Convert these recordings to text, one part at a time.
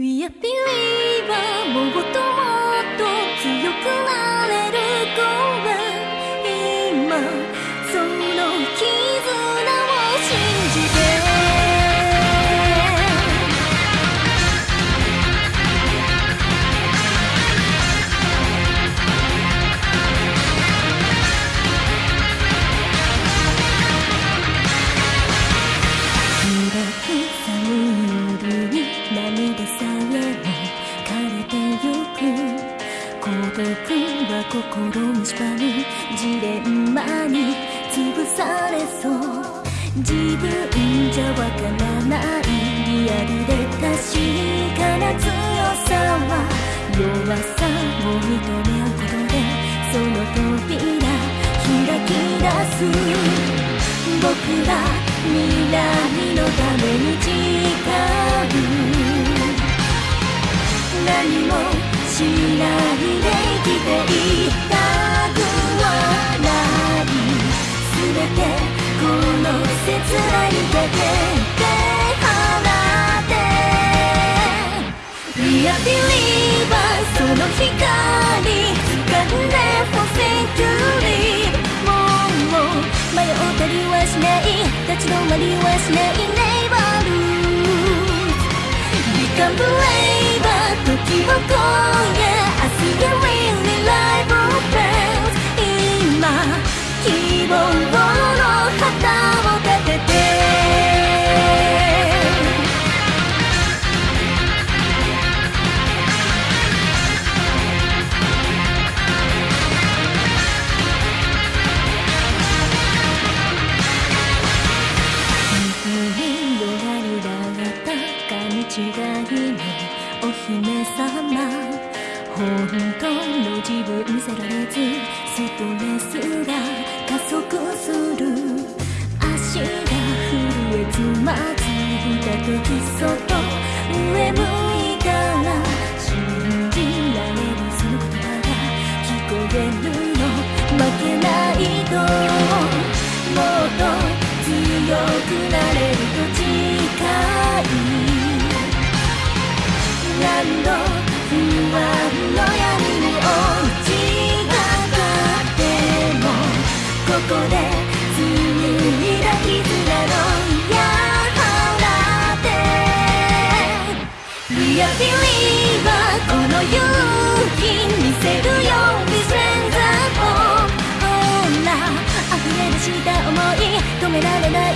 We are believer もっともっと強くなるジレンマに潰されそう自分じゃわからないリアルで確かな強さは弱さを認め合うことでその扉開き出す。僕ら未来のために誓う。何もしないで生きていた lose Become braver 時を超え明日が本当の自分見せられずストレスが加速する足が震えつまずいた時そっと上向い止められない思い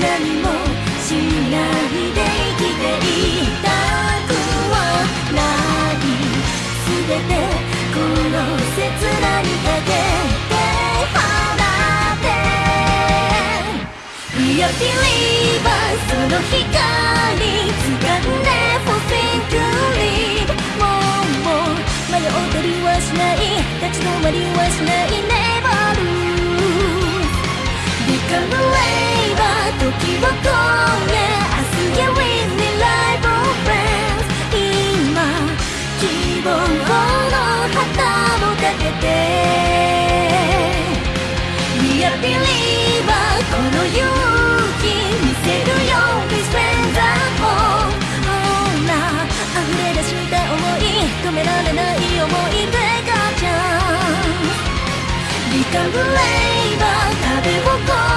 何もしないで生きていたくはない。全てこの切なにかけて放って。We are believers その日希望の旗を立てて。We are believer この勇気見せるよ We stand up ほら溢れ出した想い止められない思い出がチャンス。Become braver 壁を越